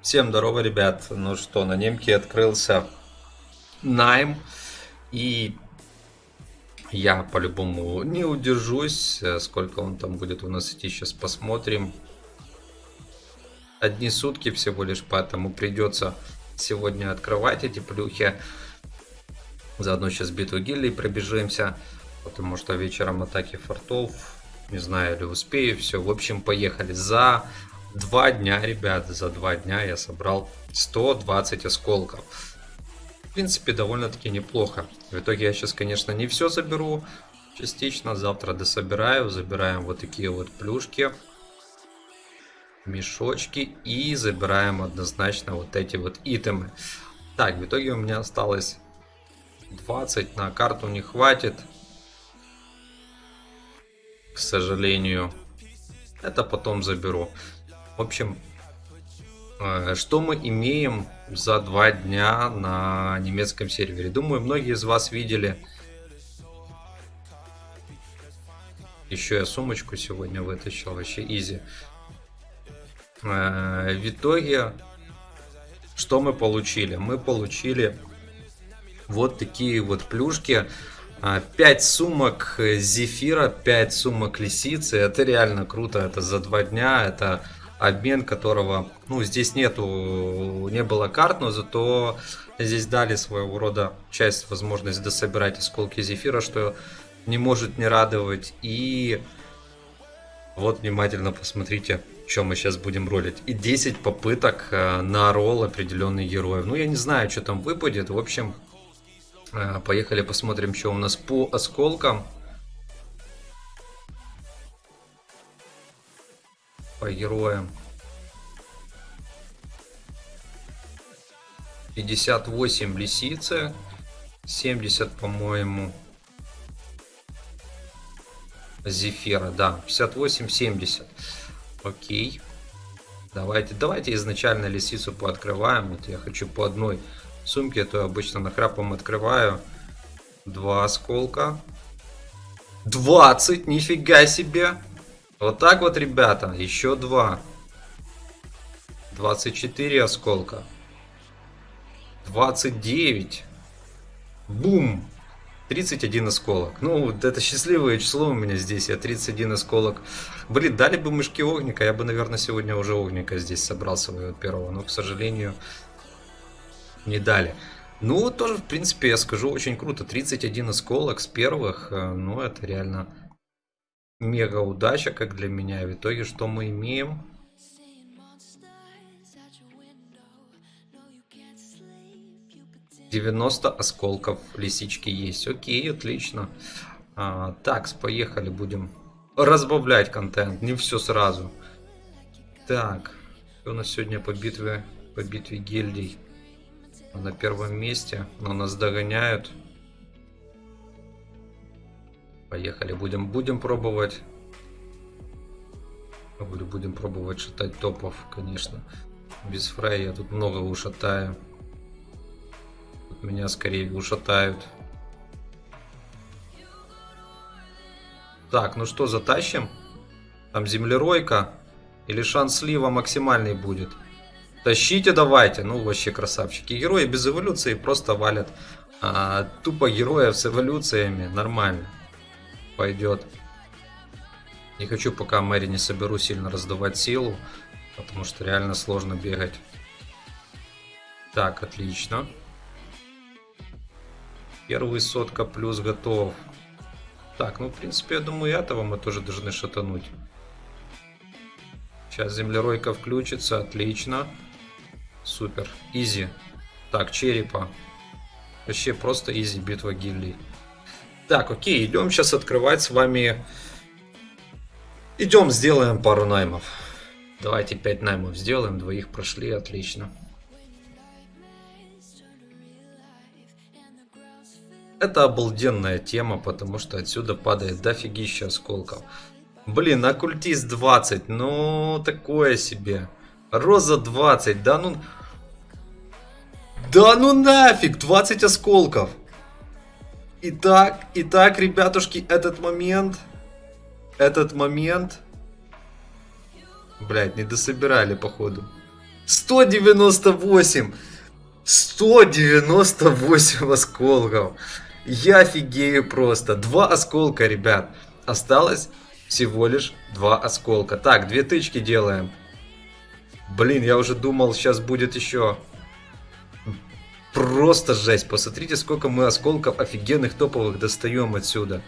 Всем здорово, ребят. Ну что, на немке открылся найм. И я по-любому не удержусь. Сколько он там будет у нас идти, сейчас посмотрим. Одни сутки всего лишь, поэтому придется сегодня открывать эти плюхи. Заодно сейчас битву гильдий пробежимся. Потому что вечером атаки фортов. Не знаю, или успею. Все, в общем, поехали. За два дня, ребят, за два дня я собрал 120 осколков. В принципе, довольно-таки неплохо. В итоге я сейчас, конечно, не все заберу. Частично завтра дособираю. Забираем вот такие вот плюшки. Мешочки. И забираем однозначно вот эти вот итемы. Так, в итоге у меня осталось 20. На карту не хватит. К сожалению. Это потом заберу. В общем, э, что мы имеем за два дня на немецком сервере? Думаю, многие из вас видели. Еще я сумочку сегодня вытащил, вообще изи. Э, В итоге, что мы получили? Мы получили вот такие вот плюшки. 5 сумок зефира, 5 сумок лисицы. Это реально круто. Это за два дня. Это обмен которого, ну, здесь нету, не было карт, но зато здесь дали своего рода часть, возможность дособирать осколки зефира, что не может не радовать. И вот внимательно посмотрите, что мы сейчас будем ролить. И 10 попыток э, на ролл определенных героев. Ну, я не знаю, что там выпадет. В общем, э, поехали посмотрим, что у нас по осколкам. по героям. 58 лисицы. 70, по-моему, Зефира, да, 58-70. Окей. Давайте, давайте изначально лисицу пооткрываем. Вот я хочу по одной сумке, а то обычно нахрапом открываю. Два осколка. 20, нифига себе. Вот так вот, ребята. Еще два. 24 осколка. 29. Бум. 31 осколок. Ну, это счастливое число у меня здесь. Я 31 осколок. Блин, дали бы мышки огника. Я бы, наверное, сегодня уже огника здесь собрал своего первого. Но, к сожалению, не дали. Ну, тоже, в принципе, я скажу, очень круто. 31 осколок с первых. э, Ну, это реально мега удача, как для меня. В итоге, что мы имеем? Девяносто осколков лисички есть. Окей, отлично. А, так, поехали, будем разбавлять контент. Не все сразу. Так, у нас сегодня по битве, по битве гильдий? На первом месте, но нас догоняют. Поехали, будем, будем пробовать. Будем пробовать шатать топов, конечно. Без фрей я тут много ушатаю. Тут меня скорее ушатают. Так, ну что, затащим? Там землеройка. Или шанс слива максимальный будет. Тащите давайте. Ну, вообще красавчики. Герои без эволюции просто валят. А, тупо героев с эволюциями. Нормально пойдет. Не хочу пока Мэри не соберу сильно раздавать силу, потому что реально сложно бегать. Так, отлично. Первый сотка плюс готов. Так, ну в принципе я думаю этого мы тоже должны шатануть. Сейчас землеройка включится, отлично. Супер, изи. Так, черепа. Вообще просто изи битва гильдий. Так, окей, идем сейчас открывать с вами... Идем, сделаем пару наймов. Давайте 5 наймов сделаем, двоих прошли, отлично. Это обалденная тема, потому что отсюда падает дофигища осколков. Блин, оккультист 20, ну такое себе. Роза 20, да ну... Да ну нафиг, 20 осколков. Итак, итак, ребятушки, этот момент, этот момент, блять, не дособирали походу. 198, 198 осколков. Я офигею просто. Два осколка, ребят. Осталось всего лишь два осколка. Так, две тычки делаем. Блин, я уже думал, сейчас будет еще. Просто жесть. Посмотрите, сколько мы осколков офигенных топовых достаем отсюда.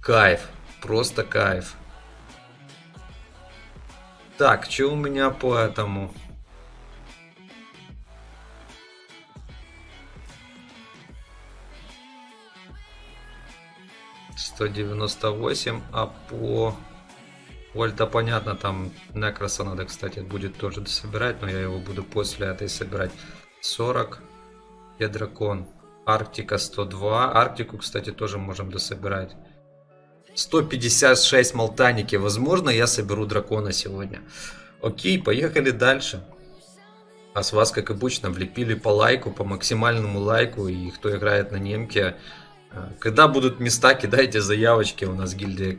Кайф. Просто кайф. Так, что у меня по этому? 198, а по Вольта понятно, там Некроса надо, кстати, будет тоже собирать, но я его буду после этой собирать. 40, я дракон. Арктика 102, Арктику, кстати, тоже можем дособирать. 156 молтаники, возможно, я соберу дракона сегодня. Окей, поехали дальше. А с вас, как обычно, влепили по лайку, по максимальному лайку, и кто играет на немке, когда будут места, кидайте заявочки. У нас гильдия,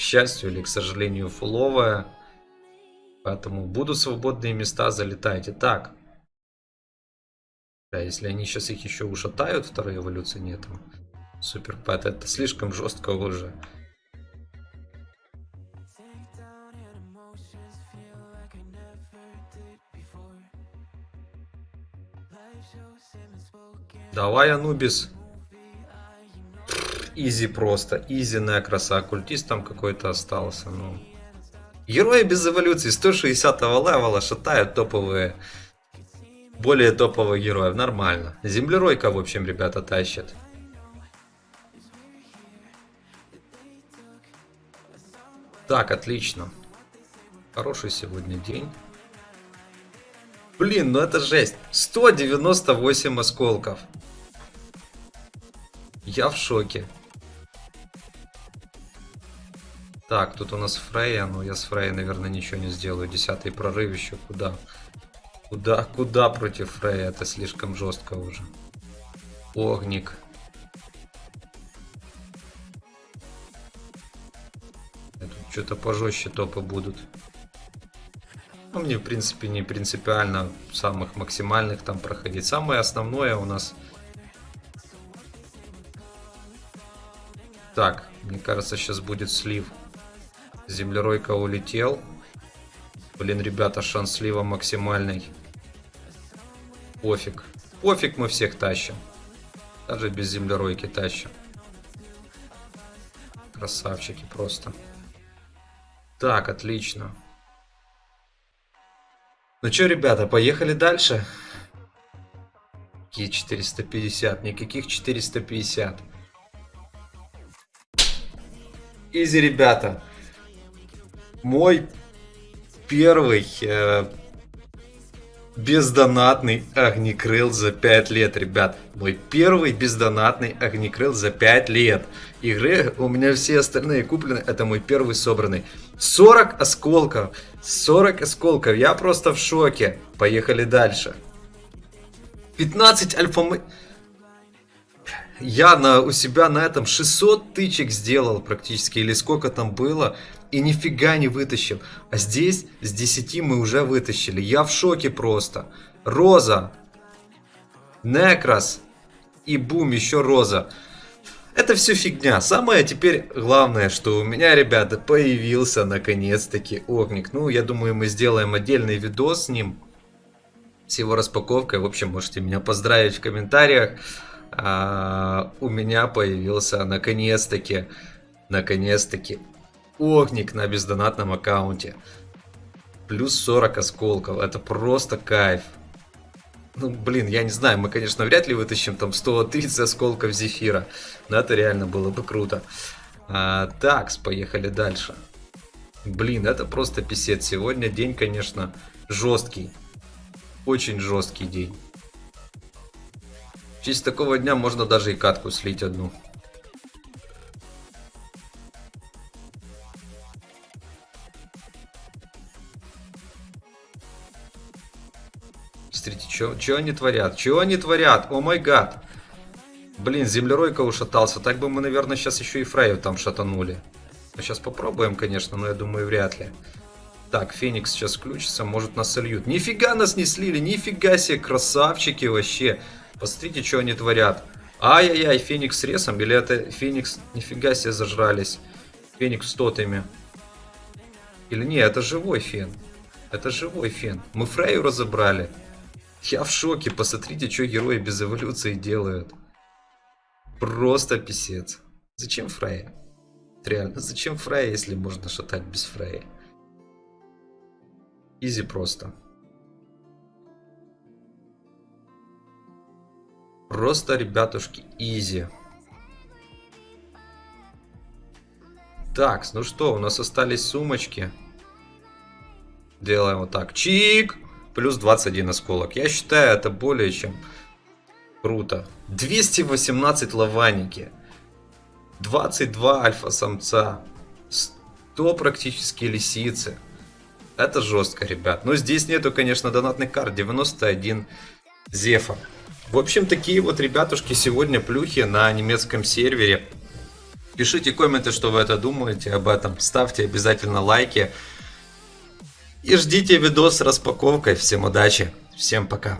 к счастью или к сожалению, фуловая. Поэтому будут свободные места, залетайте. Так. Да, если они сейчас их еще ушатают, второй эволюции нет. Супер pet, это слишком жестко уже. Давай, Анубис. Easy просто. Easy Некраса. Оккультист там какой-то остался. Ну. Герои без эволюции 160 level а шатают топовые. Более топовых героев. Нормально. Землеройка, в общем, ребята, тащат. Так, отлично. Хороший сегодня день. Блин, ну это жесть. 198 осколков. Я в шоке. Так, тут у нас Фрейя, но я с Фрейей, наверное, ничего не сделаю. Десятый прорыв еще куда? Куда, куда против Фрейя? Это слишком жестко уже. Огник. Что-то пожестче топы будут. Ну, мне, в принципе, не принципиально самых максимальных там проходить. Самое основное у нас Так, мне кажется, сейчас будет слив. Землеройка улетел. Блин, ребята, шанс максимальный. Пофиг. Пофиг мы всех тащим. Даже без землеройки тащим. Красавчики просто. Так, отлично. Ну что, ребята, поехали дальше. Какие 450? Никаких 450. Изи, ребята. Мой первый э, бездонатный огнекрыл за 5 лет, ребят. Мой первый бездонатный огнекрыл за 5 лет. Игры у меня все остальные куплены. Это мой первый собранный. 40 осколков. 40 осколков. Я просто в шоке. Поехали дальше. 15 альфа я на, у себя на этом 600 тычек сделал практически, или сколько там было, и нифига не вытащил. А здесь с 10 мы уже вытащили. Я в шоке просто. Роза, Некрас и бум, еще Роза. Это все фигня. Самое теперь главное, что у меня, ребята, появился наконец-таки огник. Ну, я думаю, мы сделаем отдельный видос с ним. С его распаковкой. В общем, можете меня поздравить в комментариях а, у меня появился наконец-таки, наконец-таки огник на бездонатном аккаунте. Плюс 40 осколков. Это просто кайф. Ну, блин, я не знаю, мы, конечно, вряд ли вытащим там 130 осколков зефира. Но это реально было бы круто. А, так, поехали дальше. Блин, это просто писец. Сегодня день, конечно, жесткий. Очень жесткий день. В честь такого дня можно даже и катку слить одну. Что они творят? Что они творят? О май гад. Блин, землеройка ушатался. Так бы мы, наверное, сейчас еще и Фрейю там шатанули. Мы сейчас попробуем, конечно, но я думаю, вряд ли. Так, Феникс сейчас включится, может нас сольют. Нифига нас не слили, нифига себе, красавчики вообще. Посмотрите, что они творят. Ай-яй-яй, Феникс с ресом, или это Феникс, нифига себе, зажрались. Феникс с тотами. Или не, это живой Фен. Это живой Фен. Мы Фрейю разобрали. Я в шоке, посмотрите, что герои без эволюции делают. Просто писец. Зачем Фрей? Реально, зачем Фрей, если можно шатать без Фрея? Изи просто. Просто, ребятушки, изи. Так, ну что, у нас остались сумочки. Делаем вот так. Чик! Плюс 21 осколок. Я считаю, это более чем Круто. 218 лаваники. 22 альфа-самца. 100 практически лисицы. Это жестко, ребят. Но здесь нету, конечно, донатных карт. 91 зефа. В общем, такие вот, ребятушки, сегодня плюхи на немецком сервере. Пишите комменты, что вы это думаете об этом. Ставьте обязательно лайки. И ждите видос с распаковкой. Всем удачи. Всем пока.